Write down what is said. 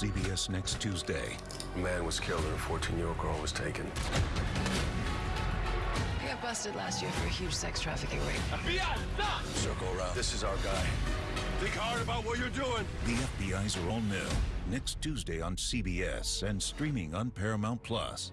CBS next Tuesday. A man was killed and a 14-year-old girl was taken. I got busted last year for a huge sex trafficking ring. FBI, stop! Circle around. This is our guy. Think hard about what you're doing. The FBI's are all new. Next Tuesday on CBS and streaming on Paramount Plus.